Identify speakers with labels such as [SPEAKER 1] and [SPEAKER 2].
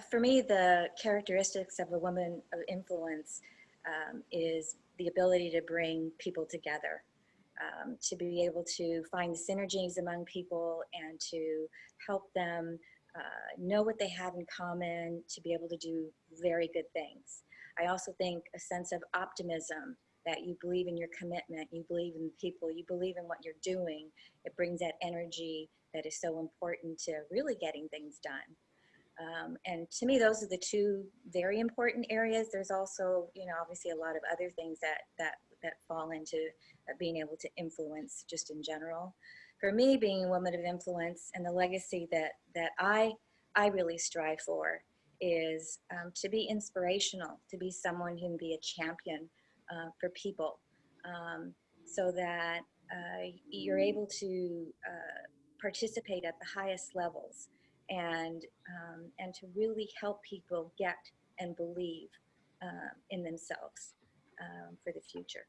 [SPEAKER 1] for me, the characteristics of a woman of influence um, is the ability to bring people together, um, to be able to find synergies among people and to help them uh, know what they have in common, to be able to do very good things. I also think a sense of optimism that you believe in your commitment, you believe in the people, you believe in what you're doing. It brings that energy that is so important to really getting things done. Um, and to me, those are the two very important areas. There's also, you know, obviously a lot of other things that that that fall into uh, being able to influence just in general. For me, being a woman of influence and the legacy that that I I really strive for is um, to be inspirational, to be someone who can be a champion uh, for people, um, so that uh, you're able to uh, participate at the highest levels and um, and to really help people get and believe uh, in themselves um, for the future.